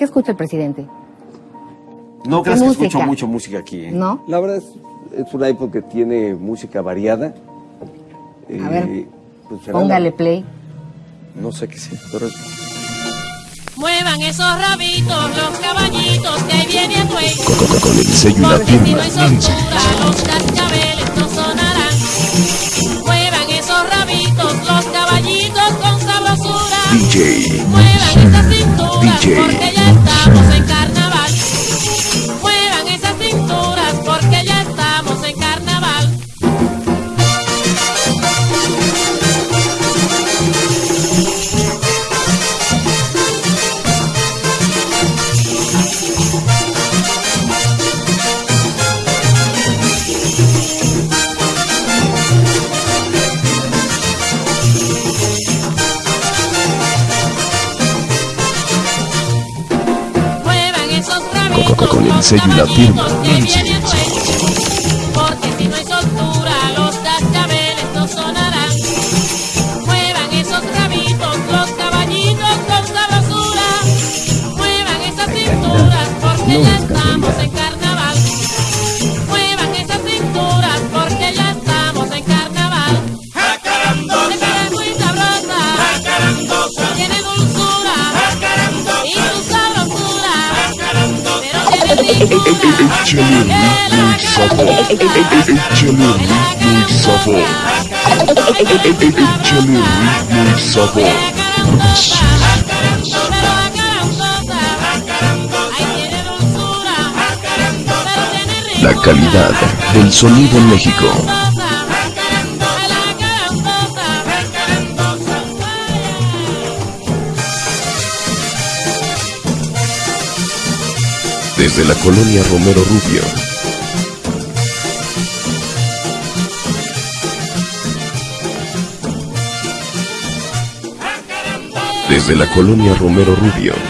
¿Qué escucha el presidente? No ¿Qué creas que música? escucho mucho música aquí. ¿eh? ¿No? La verdad es, es una época que tiene música variada. A ver, pues será Póngale la- play. no sé qué sea, pero es- Muevan esos rabitos, los caballitos, que ahí viene el güey. Con, con el sello y la Porque si no hay soltura, los cascabeles no sonarán. Muevan esos rabitos, los caballitos con sabrosura. DJ. Muevan esas cinturas, DJ. porque ya rabitos, Con- el los sello y la firma. Porque si no hay soltura, los cascabeles no sonarán. Muevan esos rabitos, los caballitos con sabrosura. Muevan esas cinturas, porque ya estamos en La calidad del sonido en México. Desde la colonia Romero Rubio. Desde la colonia Romero Rubio.